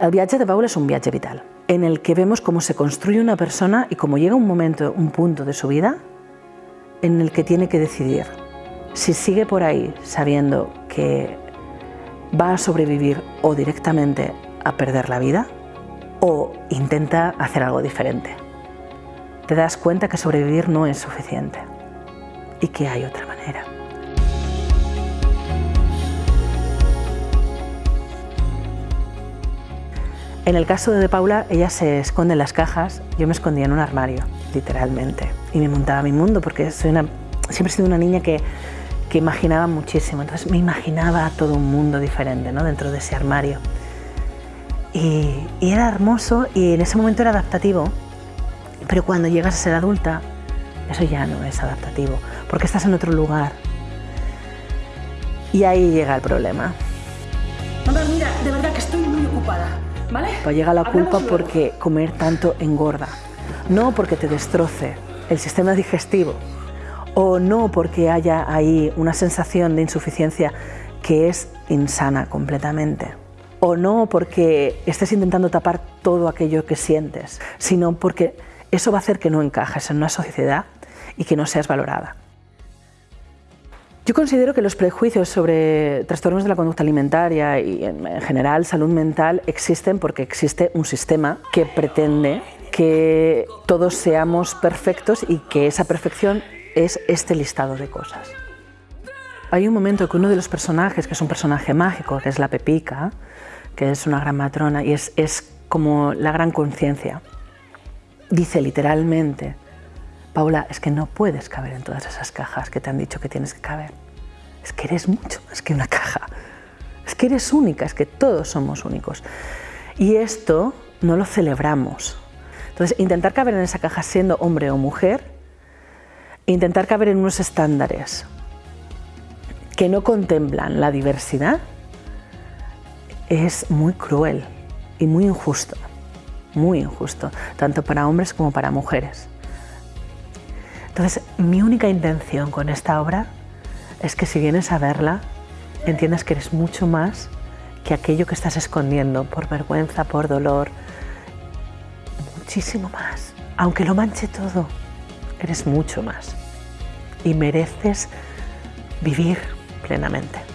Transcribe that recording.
El viatge de Paula és un viatge vital, en el que vemos cómo se construye una persona y cómo llega un momento, un punto de su vida en el que tiene que decidir si sigue por ahí sabiendo que va a sobrevivir o directamente a perder la vida o intenta hacer algo diferente. Te das cuenta que sobrevivir no es suficiente y que hay otra manera. En el caso de Paula, ella se esconde en las cajas, yo me escondía en un armario, literalmente, y me montaba mi mundo porque soy una, siempre he sido una niña que, que imaginaba muchísimo, entonces me imaginaba todo un mundo diferente ¿no? dentro de ese armario. Y, y era hermoso y en ese momento era adaptativo, pero cuando llegas a ser adulta, eso ya no es adaptativo, porque estás en otro lugar. Y ahí llega el problema. Mamá, mira, de verdad que estoy muy ocupada. ¿Vale? Pues llega la culpa porque comer tanto engorda, no porque te destroce el sistema digestivo o no porque haya ahí una sensación de insuficiencia que es insana completamente o no porque estés intentando tapar todo aquello que sientes, sino porque eso va a hacer que no encajes en una sociedad y que no seas valorada. Yo considero que los prejuicios sobre trastornos de la conducta alimentaria y en general salud mental existen porque existe un sistema que pretende que todos seamos perfectos y que esa perfección es este listado de cosas. Hay un momento que uno de los personajes, que es un personaje mágico, que es la Pepica, que es una gran matrona y es, es como la gran conciencia, dice literalmente Paula, es que no puedes caber en todas esas cajas que te han dicho que tienes que caber. Es que eres mucho más que una caja. Es que eres única, es que todos somos únicos. Y esto no lo celebramos. Entonces, intentar caber en esa caja siendo hombre o mujer, intentar caber en unos estándares que no contemplan la diversidad, es muy cruel y muy injusto, muy injusto, tanto para hombres como para mujeres. Entonces, mi única intención con esta obra es que si vienes a verla, entiendas que eres mucho más que aquello que estás escondiendo por vergüenza, por dolor, muchísimo más. Aunque lo manche todo, eres mucho más y mereces vivir plenamente.